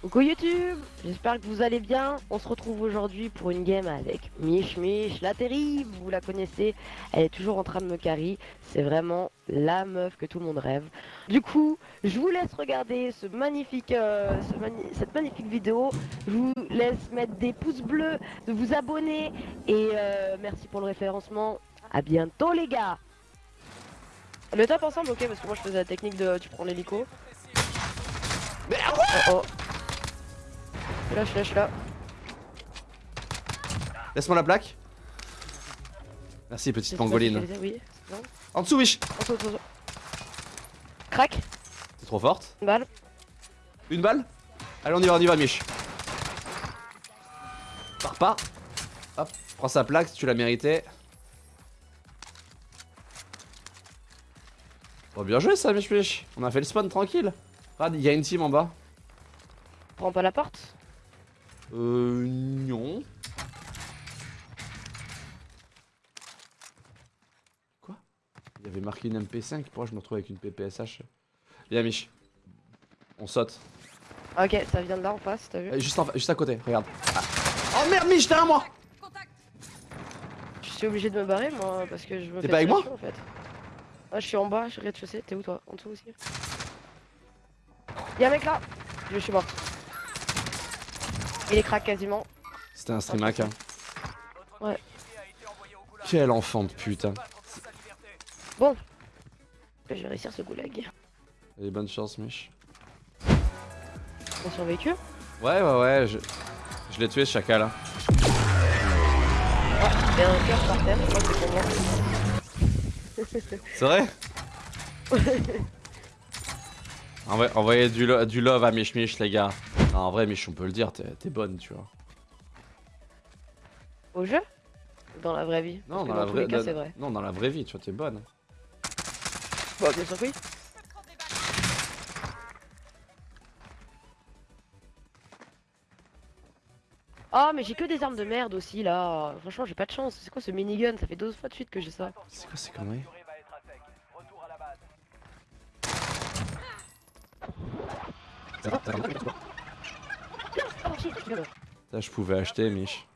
Coucou YouTube, j'espère que vous allez bien. On se retrouve aujourd'hui pour une game avec Mich Mich, la terrible, vous la connaissez. Elle est toujours en train de me carry. C'est vraiment la meuf que tout le monde rêve. Du coup, je vous laisse regarder ce magnifique, euh, ce mani- cette magnifique vidéo. Je vous laisse mettre des pouces bleus, de vous abonner et euh, merci pour le référencement. À bientôt les gars. Le tape ensemble, ok, parce que moi je faisais la technique de tu prends l'hélico. Oh oh. Je suis là. Laisse-moi la plaque. Merci, petite pangoline. Oui, bon. En dessous, Mich En dessous. Crac, T'es trop forte. une balle. Une balle Allez, on y va, on y va, Mich. Pars pas. Hop, prends sa plaque si tu la méritais. Bon, bien joué ça, Mich Mich. On a fait le spawn tranquille. Regarde, il y a une team en bas. Prends pas la porte. Euh, non. Quoi? Il y avait marqué une MP5, pourquoi je me retrouve avec une PPSH Viens Mich. On saute. Ok, ça vient de là en face, t'as vu? Euh, Juste, en juste à côté, regarde. Ah. Oh merde Mich, derrière moi Je suis obligé de me barrer moi parce que je me T'es pas avec moi? en fait. Ah, je suis en bas, je suis rez-de-chaussée. T'es où toi? En dessous aussi Y'a un mec là? Je suis mort. Il est crack quasiment. C'était un streamac. Hein. Ouais. Quel enfant de putain. Bon. Je vais réussir ce goulag. Allez, bonne chance Mich. On survécu? Ouais, ouais, ouais, je, je l'ai tué ce chacal. Hein. Et un cœur par terre, je crois que c'est pour moi. C'est vrai? Envoyez, envoyez du, lo- du love à Mich Mich, les gars. Non, en vrai, Mich, on peut le dire, t'es bonne, tu vois. Au jeu? Dans la vraie vie Non, dans la tous vraie les cas, dans- c'est vrai. Non, dans la vraie vie, tu vois, t'es bonne. Bon, bien sûr que oui. Oh mais j'ai que des armes de merde aussi là Franchement j'ai pas de chance, c'est quoi ce minigun? Ça fait 12 fois de suite que j'ai ça C'est quoi ces conneries Oh shit, je suis là. Ça, je pouvais acheter, Mich.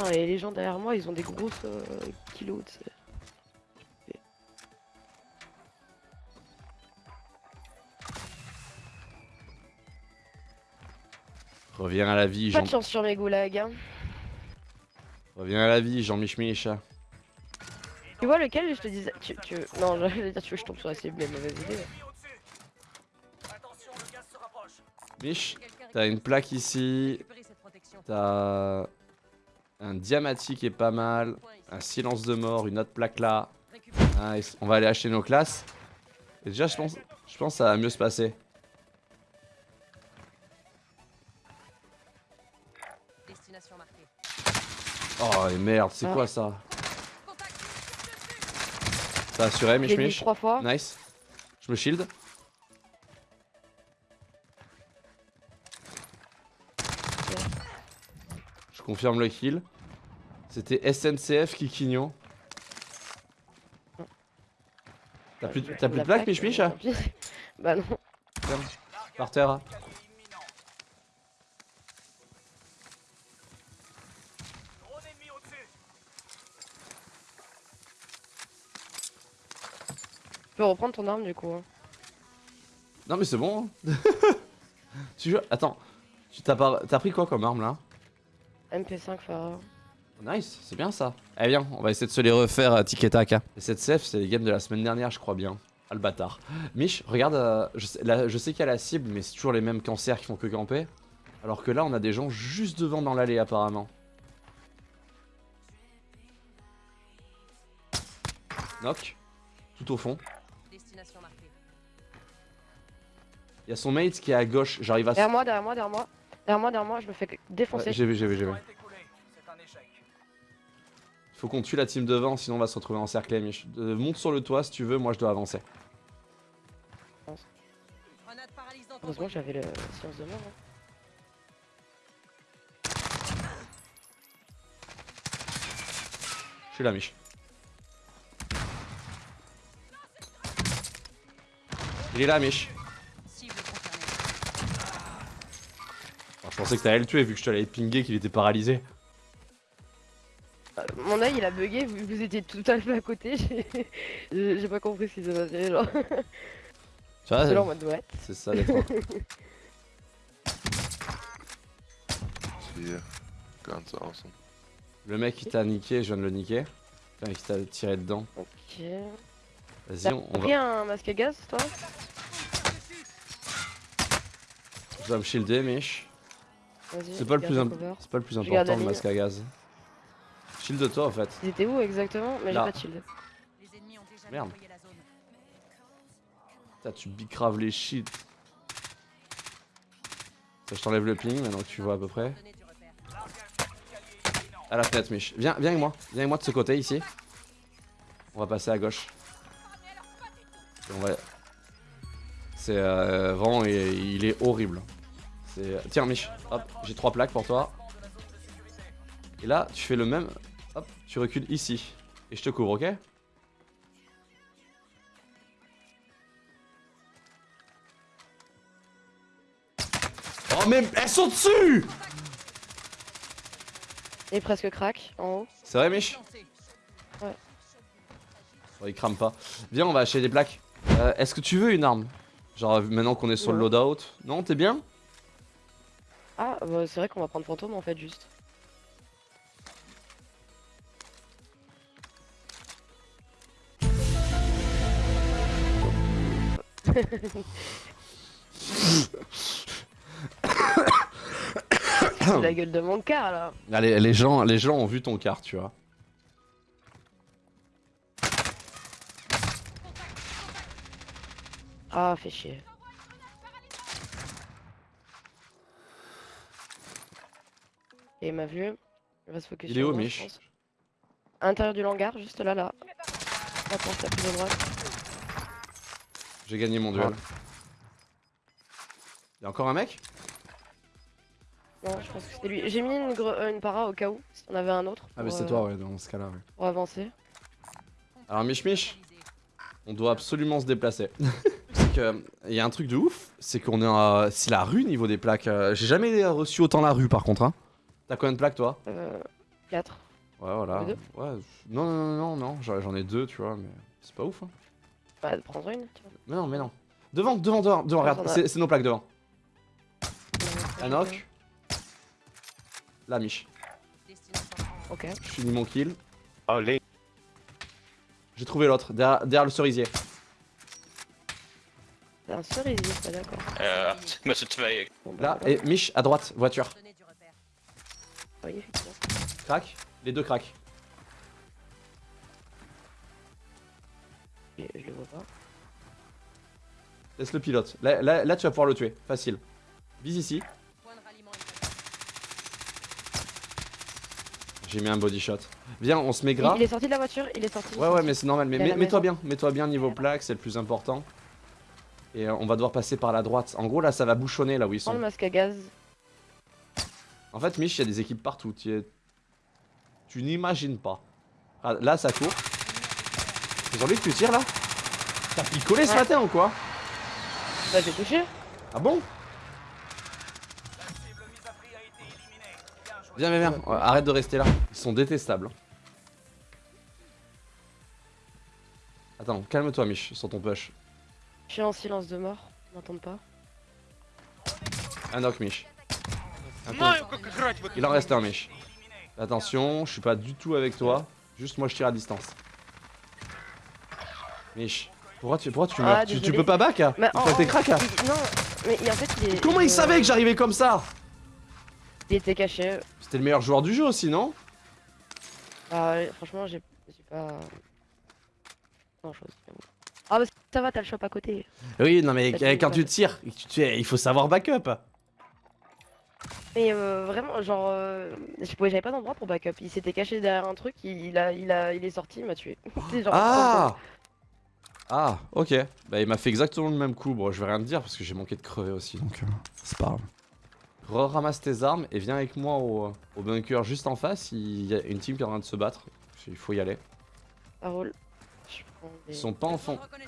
Ah, et les gens derrière moi ils ont des grosses euh, kilos tu sais. Reviens à la vie, Pas Jean. de chance sur mes goulags hein. Reviens à la vie, Jean Mich Mich. Tu vois lequel je te disais tu, tu... Non je vais dire tu veux que je tombe sur la cible mais mauvaise idée Ennemis au-dessus. Attention, le gaz se rapproche. Mich, Quelqu'un t'as une plaque ici. T'as un diamatique qui est pas mal. Un silence de mort, une autre plaque là. Nice. On va aller acheter nos classes. Et déjà, je pense, je pense que ça va mieux se passer. Destination marquée. Oh, et merde, c'est Ah. quoi ça? A assuré, Mich Mich. trois fois Nice. Je me shield. Je confirme le kill. C'était SNCF Kikigno. T'as plus, de- t'as plus de plaques, Mich Mich euh, hein. Bah non Par terre. Peux reprendre ton arme du coup hein. Non mais c'est bon. hein. tu joues- Attends. Tu t'as pris quoi comme arme là? MP5 Farah Nice, c'est bien ça. Eh bien, on va essayer de se les refaire à Tic et Tac. hein. Et cette CF, c'est les games de la semaine dernière, je crois bien. Ah le bâtard. Mich, regarde, euh, je sais, sais qu'il y a la cible, mais c'est toujours les mêmes cancers qui font que camper. Alors que là, on a des gens juste devant dans l'allée apparemment. Knock. Tout au fond. Il y a son mate qui est à gauche. J'arrive à... Derrière moi, derrière moi, derrière moi Derrière moi, derrière moi, je me fais défoncer Ouais, j'ai vu, j'ai vu, j'ai vu. Faut qu'on tue la team devant, sinon on va se retrouver encerclé. Mich. Euh, monte sur le toit si tu veux, moi je dois avancer. Heureusement j'avais le science de mort hein. Je suis là, Mich. Il est là, Mich. Cible confirmée. Alors, je pensais que t'allais le tuer vu que je te l'avais pingé qu'il était paralysé. Euh, Mon œil il a bugué, vous, vous étiez tout à fait à côté, j'ai pas compris ce qui s'est passé, genre. Tu vois, J'étais là en mode ouais. c'est ça. Ganz awesome. Le mec qui t'a niqué, je viens de le niquer. Enfin, qui t'a tiré dedans. Ok. Vas-y, on, on pris va, un masque à gaz toi? On va me shielder, Mich. C'est pas le plus, imp- pas le important, le masque à gaz. Shield toi en fait. Ils étaient où exactement? Mais j'ai pas de shield. Les ennemis ont déjà Merde. Putain, tu bicraves les shields. Ça, je t'enlève le ping maintenant que tu vois à peu près. À la fenêtre, Mich. Viens, viens avec moi. Viens avec moi de ce côté ici. On va passer à gauche. Et on va. C'est euh, vraiment, il, il est horrible. C'est. Tiens, Mich. Hop, j'ai trois plaques pour toi. Et là, tu fais le même. Hop, tu recules ici. Et je te couvre, ok? Oh mais elles sont dessus Il est presque crack en haut. C'est vrai, Mich? Lancé. Bon, il crame pas. Viens, on va acheter des plaques. Euh, Est-ce que tu veux une arme? Genre, maintenant qu'on est sur le loadout. Non, t'es bien? Ah, bah, c'est vrai qu'on va prendre fantôme en fait, juste. C'est la gueule de mon car là. Allez, les gens, les gens ont vu ton car, tu vois. Ah, fait chier. Et il m'a vu. Il va se focus Il est où, Mich l'intérieur du hangar, juste là, là. La porte la plus à droite. J'ai gagné mon duel. Y'a encore un mec? Non, je pense que c'était lui. J'ai mis une, euh, une para au cas où, si on avait un autre. Ah, mais c'est euh, toi, ouais, dans ce cas-là, ouais. Pour avancer. Alors, Mich Mich, on doit absolument se déplacer. c'est que, y a un truc de ouf, c'est qu'on est à. C'est la rue niveau des plaques. euh, J'ai jamais reçu autant la rue, par contre, hein. T'as combien de plaques, toi Euh, 4. Ouais, voilà. Deux Ouais, non, non, non, non, non, j'en j'en ai deux, tu vois, mais c'est pas ouf, hein. Bah, prends-en une. tiens. Mais non, mais non. Devant, devant, devant, devant, Ah, regarde, c'est nos plaques devant. Euh, Un knock. La Mich. Destination. Ok. Je finis mon kill. Oh, link. J'ai trouvé l'autre, derrière, derrière le cerisier. C'est un cerisier, pas d'accord. Bah, Là, et Mich, à droite, voiture. Effectivement. Crac, les deux crack. Je, je le vois pas. Laisse le pilote. Là, là, là, tu vas pouvoir le tuer, facile. Vise ici. J'ai mis un body shot. Viens, on se met gras. Il, il est sorti de la voiture, il est sorti. Ouais, ouais, sorti. mais c'est normal. Mais mets-toi bien, mets-toi bien niveau plaque, c'est le plus important. Et euh, on va devoir passer par la droite. En gros, là, ça va bouchonner là où ils Prends le sont. masque à gaz. En fait, Mich, il y a des équipes partout. Tu, es- tu n'imagines pas. Ah, là, ça court. Sur lui que tu tires là? T'as picolé ce Ouais. matin ou quoi? Bah, j'ai touché. Ah bon? Viens, viens, viens. Arrête de rester là. Ils sont détestables. Attends, calme-toi, Mich, sur ton push. Je suis en silence de mort. N'entendent pas. Un knock, Mich. Il en reste un, Mich. Attention, je suis pas du tout avec toi. Juste moi, je tire à distance. Mich, pourquoi tu, pourquoi tu Ah, meurs? Tu, tu peux pas back hein faut tes cracks hein Non, mais en fait, il est. Comment il savait que j'arrivais comme ça? Il était caché. C'était le meilleur joueur du jeu aussi, non? Ah, ouais, franchement, j'ai pas. Grand chose. Ah, bah ça va, t'as le shop à côté. Oui, non mais quand tu tires, tu- tu- il faut savoir backup. Mais euh, vraiment, genre, euh, je pouvais, j'avais pas d'endroit pour backup. Il s'était caché derrière un truc, il, il a, il a, il est sorti, il m'a tué. Genre, Ah Ah, ok. Bah, il m'a fait exactement le même coup. Bon, je vais rien te dire parce que j'ai manqué de crever aussi, donc euh, c'est pas grave. Re-ramasse tes armes et viens avec moi au, au bunker juste en face. Il y a une team qui est en train de se battre. Il faut y aller. Roule. Des- Ils sont pas en,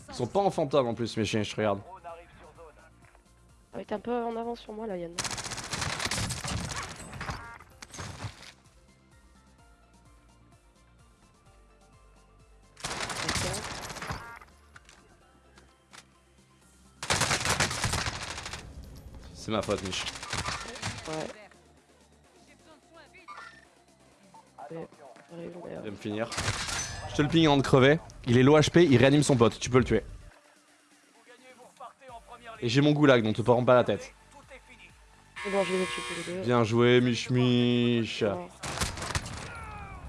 ils sont pas en fantôme en plus, mes chiens, je te regarde. Ouais, t'es un peu en avance sur moi là, Yann. C'est ma faute, Mich. Ouais, J'ai besoin de soins, vite. j'arrive, mais, euh, Il va me finir. Je te le ping avant de crever. Il est low HP, il réanime son pote. Tu peux le tuer. En Et j'ai mon goulag, donc te prends pas la tête. Bon, je les deux. Bien joué, Mich Mich.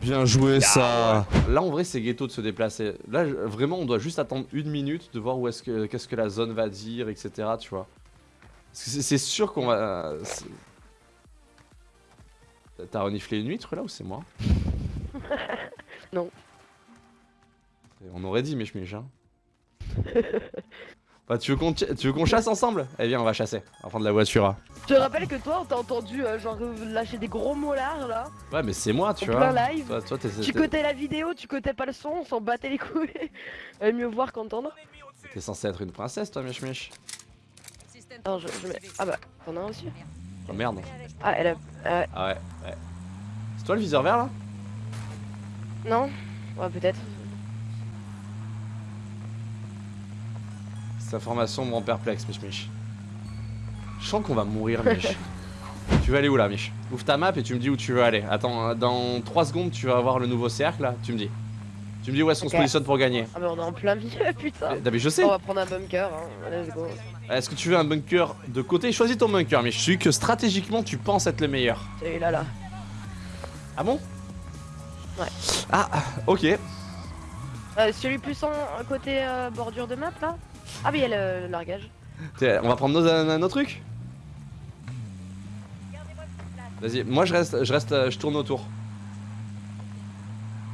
Bien joué ça. Là en vrai c'est ghetto de se déplacer. Là je- vraiment on doit juste attendre une minute de voir où est-ce que qu'est-ce que la zone va dire, etc. Tu vois. Parce que c'est- sûr qu'on va. T'as- reniflé une huître là ou c'est moi Non. On aurait dit Mich hein. Bah tu veux qu'on chasse ensemble? Eh bien on va chasser. Va prendre la voiture. hein. Je te rappelle que toi, on t'a entendu euh, genre euh, lâcher des gros mollards là, Ouais mais c'est moi tu en vois. plein live. Toi. Tu cotais la vidéo, tu cotais pas le son, on s'en battait les couilles. Mieux voir qu'entendre. T'es censé être une princesse toi Mich Mich. Non, je, je mets. Ah bah, t'en as un aussi Oh merde. Ah, elle a. Ah ouais, ouais. C'est toi le viseur vert là? Non Ouais, peut-être. Cette information me rend perplexe, Mich Mich. Je sens qu'on va mourir, Mich. tu veux aller où là, Mich? Ouvre ta map et tu me dis où tu veux aller. Attends, euh, dans 3 secondes, tu vas avoir le nouveau cercle là, tu me dis. Tu me dis où est-ce qu'on se positionne pour gagner. Ah, bah, on est en plein milieu, putain. Eh, mais je sais. On va prendre un bunker, hein. Let's go. Est-ce que tu veux un bunker de côté? Choisis ton bunker, Mich. Celui que stratégiquement tu penses être le meilleur. Celui-là, là. Ah bon? Ouais. Ah, ok. Euh, celui plus en côté euh, bordure de map, là Ah, mais il y a le, le largage. On va prendre nos, nos trucs Vas-y, moi je reste, je reste, je tourne autour.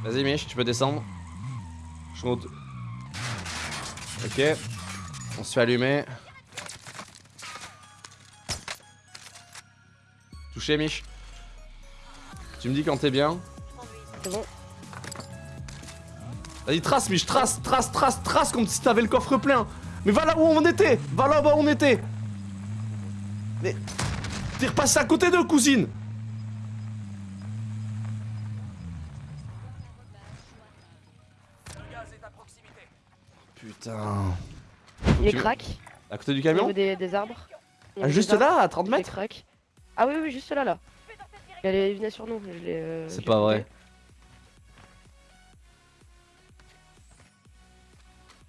Vas-y Mich, tu peux descendre. Je tourne autour. Ok. On se fait allumer. Mich. Tu me dis quand t'es bien. C'est bon. Vas-y, trace, Mich, trace, trace, trace, trace, comme si t'avais le coffre plein. Mais va là où on était, va là où on était. Mais t'es repassé à côté d'eux, cousine. Putain. Il est crack. À côté du Au camion niveau des, des arbres. Ah, Juste des arbres, là, à 30 il est mètres. Ah, oui, oui, juste là, là. Il, venait sur nous. euh, C'est pas vrai.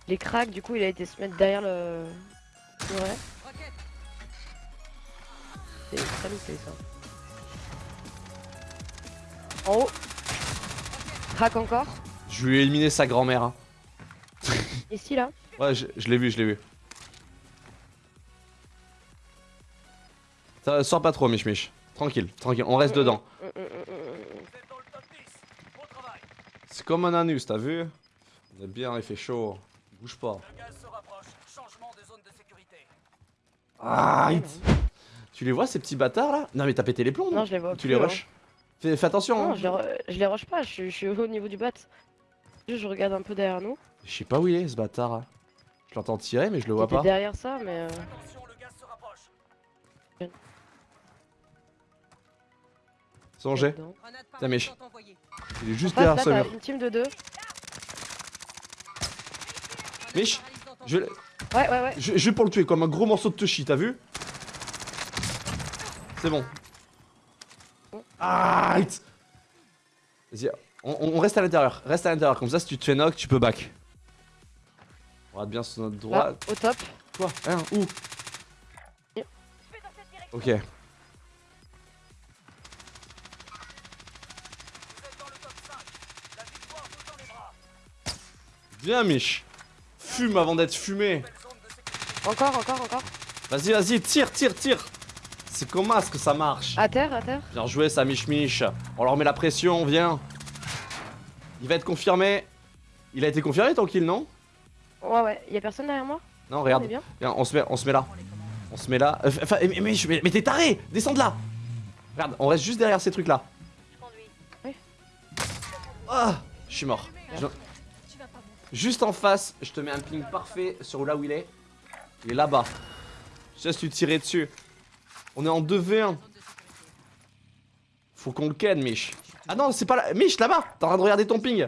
Il est crack, du coup, il a été se mettre derrière le. Ouais, c'est très loupé ça. En haut. Crack encore. Je lui ai éliminé sa grand-mère. hein. Ici, là. Ouais, je, je l'ai vu, je l'ai vu. Ça, sors pas trop, Mich Mich. Tranquille, tranquille, on reste dedans. Vous êtes dans le top 10. Bon travail. C'est comme un anus, t'as vu? On est bien, il fait chaud. Bouge pas. Ah, Tu les vois ces petits bâtards là? Non mais t'as pété les plombs Non, je les vois Tu plus, les hein. rush fais, fais attention Non, hein. je les, re- je les rush pas, je, suis- je suis au niveau du bat. Je regarde un peu derrière nous. Je sais pas où il est ce bâtard là. Je l'entends tirer mais je le vois pas. derrière ça, mais. euh, Son jet. paralysante envoyée. Il est juste derrière ce mur. une team de deux. Mich, Je, envoyée. Ouais, ouais, ouais. je, je vais pour le tuer comme un gros morceau de touchy, t'as vu C'est bon. Ah Vas-y, on, on reste à l'intérieur. Reste à l'intérieur. Comme ça, si tu te fais knock, tu peux back. On regarde bien sur notre Là, droite. au top. Toi, hein, où? Ok. Viens, Mich. Fume avant d'être fumé. Encore, encore, encore. Vas-y, vas-y, tire, tire, tire. C'est comme ça que ça marche. À terre, à terre. Bien joué, ça, Mich Mich. On leur met la pression, viens. Il va être confirmé. Il a été confirmé ton kill, non? Ouais, ouais. Y'a personne derrière moi? Non, On regarde. bien Viens, on se met, on se met là. On se met là. Euh, Enfin, mais, mais, mais- mais t'es taré Descends de là Regarde, on reste juste derrière ces trucs là. Ah Je suis mort. Je- Juste en face, je te mets un ping parfait sur là où il est. Il est là-bas. Je laisse lui tirer dessus. On est en 2v1. Faut qu'on le ken, Mich. Ah non, c'est pas là. Mich, là-bas T'es en train de regarder ton ping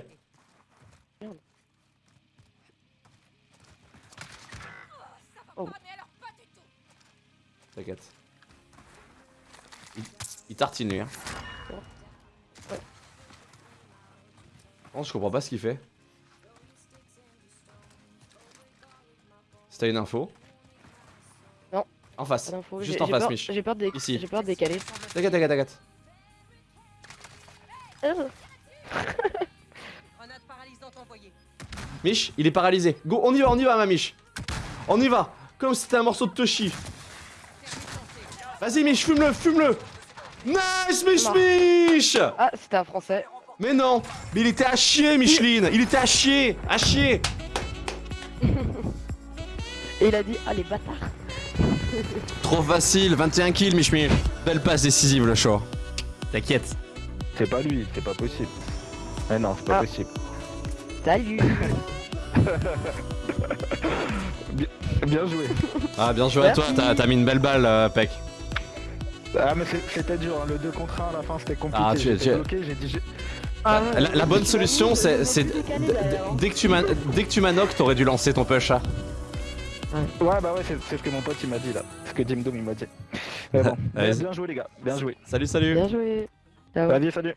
Oh. T'inquiète. Il, il tartine lui. Hein. Non, je comprends pas ce qu'il fait. T'as une info. Non. En face. Juste en face, peur- Mich. J'ai peur, de... Ici. j'ai peur de décaler. T'inquiète, t'inquiète, t'inquiète. Grenade paralysante envoyée. Mich, il est paralysé. Go, on y va, on y va, ma Mich. On y va. Comme si c'était un morceau de Toshi. Vas-y, Mich, fume-le, fume-le. Nice, Mich, Non. Mich Ah, c'était un français. Mais non, mais il était à chier, Micheline. Il était à chier, à chier. Et il a dit, ah les bâtards. Trop facile, 21 kills, Mich, Mich. Belle passe décisive, le show. T'inquiète. C'est pas lui, c'est pas possible. Mais non, c'est pas Ah. possible. Salut. Bien joué. Ah, bien joué à toi, t'as mis une belle balle, euh, Peck. Ah mais c'était dur, hein. le 2 contre 1 à la fin c'était compliqué. Ah, tu- tu- bloqué, j'ai dit j'ai- Ah, La, la bonne solution, c'est. Dès que tu m'as dès que tu m'as knock, t'aurais dû lancer ton push. hein. Ouais bah ouais c'est c'est ce que mon pote il m'a dit là. Ce que Jim Doom il m'a dit. Mais bon, Allez. bien joué les gars, bien joué. Salut, salut. Bien joué. Ciao. Vas-y salut.